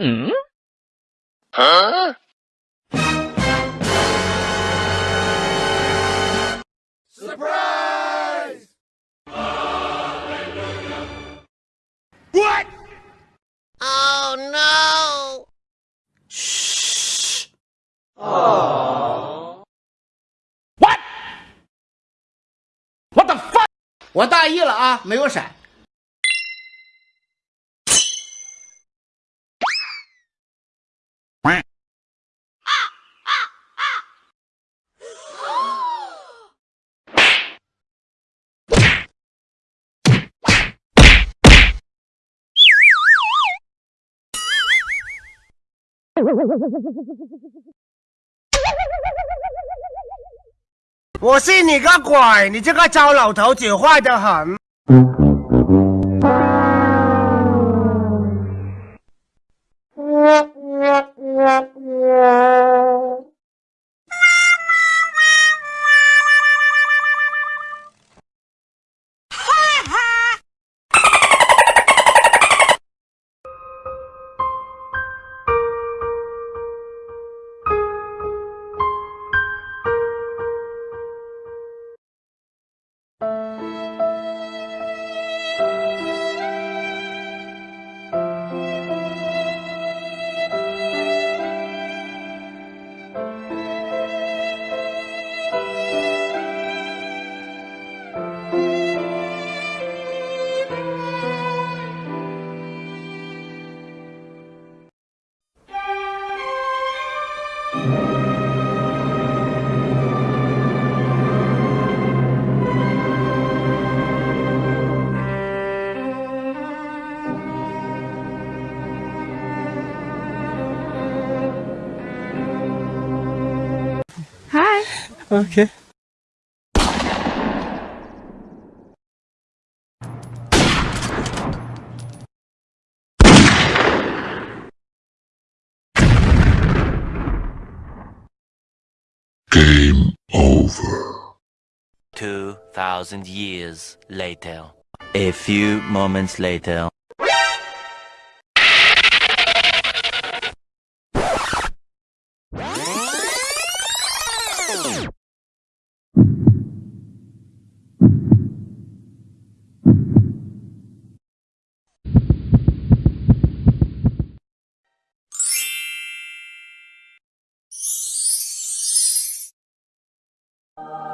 嗯？啊？Surprise! What? Oh no! Shh. Oh. What? What the fuck? 我大意了啊，没有闪。我信你个鬼！你这个糟老头子坏得很。Okay. Game over. 2,000 years later. A few moments later. Oh.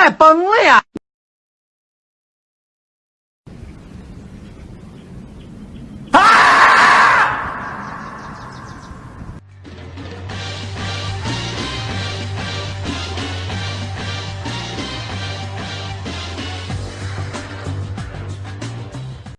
快崩了呀！